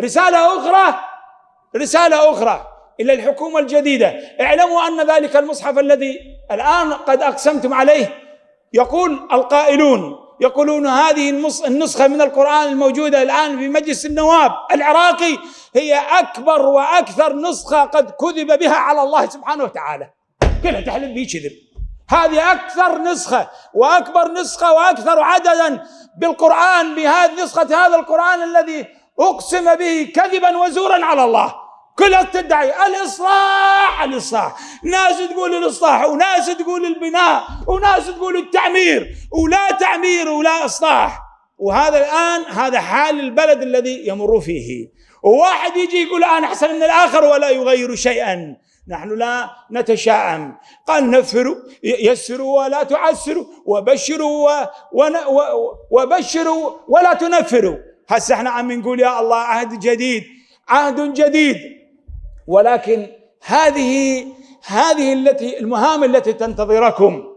رسالة أخرى رسالة أخرى إلى الحكومة الجديدة. اعلموا أن ذلك المصحف الذي الآن قد أقسمتم عليه يقول القائلون يقولون هذه النسخة من القرآن الموجودة الآن في مجلس النواب العراقي هي أكبر وأكثر نسخة قد كذب بها على الله سبحانه وتعالى. كلها تحلف به كذب. هذه أكثر نسخة وأكبر نسخة وأكثر عددا بالقرآن بهذه نسخة هذا القرآن الذي أقسم به كذبا وزورا على الله. كلها تدعي الإصلاح الإصلاح. ناس تقول الإصلاح وناس تقول البناء وناس تقول التعمير ولا تعمير ولا إصلاح. وهذا الآن هذا حال البلد الذي يمر فيه. وواحد يجي يقول أنا أحسن من الآخر ولا يغير شيئا. نحن لا نتشائم قال نفروا يسروا ولا تعسروا وبشروا وبشروا ولا تنفروا. هسه إحنا عم نقول يا الله عهد جديد عهد جديد. ولكن هذه هذه التي المهام التي تنتظركم.